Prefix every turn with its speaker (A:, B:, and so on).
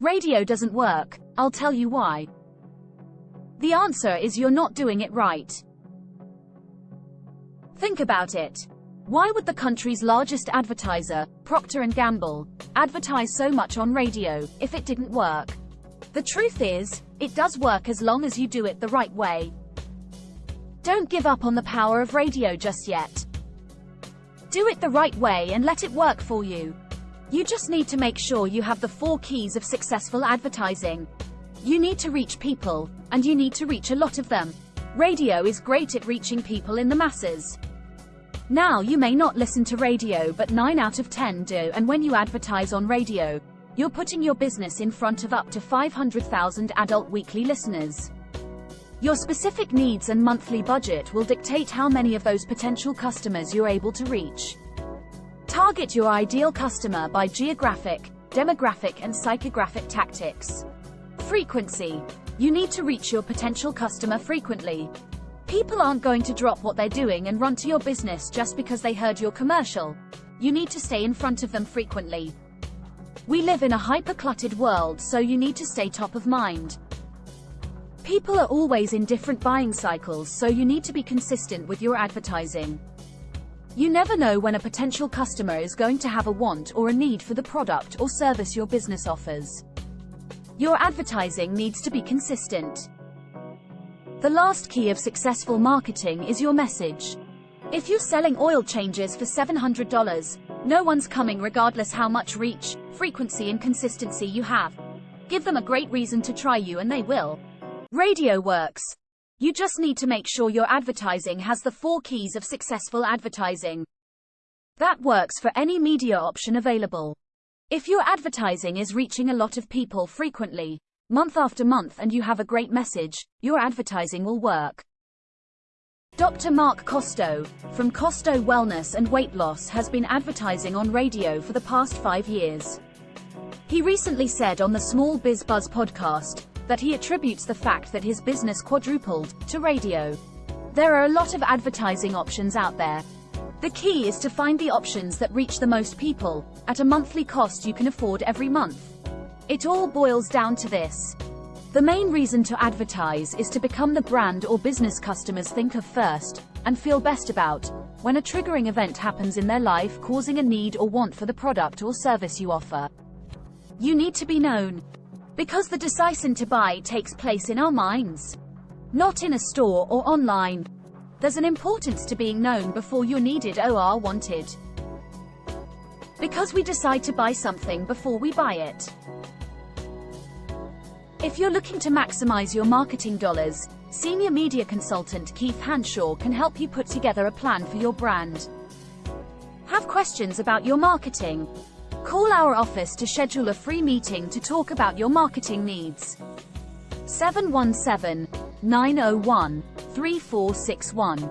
A: Radio doesn't work, I'll tell you why. The answer is you're not doing it right. Think about it. Why would the country's largest advertiser, Procter & Gamble, advertise so much on radio if it didn't work? The truth is, it does work as long as you do it the right way. Don't give up on the power of radio just yet. Do it the right way and let it work for you. You just need to make sure you have the four keys of successful advertising. You need to reach people, and you need to reach a lot of them. Radio is great at reaching people in the masses. Now you may not listen to radio but 9 out of 10 do and when you advertise on radio, you're putting your business in front of up to 500,000 adult weekly listeners. Your specific needs and monthly budget will dictate how many of those potential customers you're able to reach. Target your ideal customer by geographic, demographic and psychographic tactics. Frequency. You need to reach your potential customer frequently. People aren't going to drop what they're doing and run to your business just because they heard your commercial. You need to stay in front of them frequently. We live in a hyper-cluttered world so you need to stay top of mind. People are always in different buying cycles so you need to be consistent with your advertising. You never know when a potential customer is going to have a want or a need for the product or service your business offers. Your advertising needs to be consistent. The last key of successful marketing is your message. If you're selling oil changes for $700, no one's coming regardless how much reach, frequency and consistency you have. Give them a great reason to try you and they will. Radio works. You just need to make sure your advertising has the four keys of successful advertising. That works for any media option available. If your advertising is reaching a lot of people frequently, month after month and you have a great message, your advertising will work. Dr. Mark Costo, from Costo Wellness and Weight Loss has been advertising on radio for the past five years. He recently said on the Small Biz Buzz podcast that he attributes the fact that his business quadrupled to radio. There are a lot of advertising options out there. The key is to find the options that reach the most people, at a monthly cost you can afford every month. It all boils down to this. The main reason to advertise is to become the brand or business customers think of first, and feel best about, when a triggering event happens in their life causing a need or want for the product or service you offer. You need to be known. Because the decision to buy takes place in our minds. Not in a store or online. There's an importance to being known before you're needed or wanted. Because we decide to buy something before we buy it. If you're looking to maximize your marketing dollars, senior media consultant Keith Hanshaw can help you put together a plan for your brand. Have questions about your marketing? Call our office to schedule a free meeting to talk about your marketing needs. 717 901 3461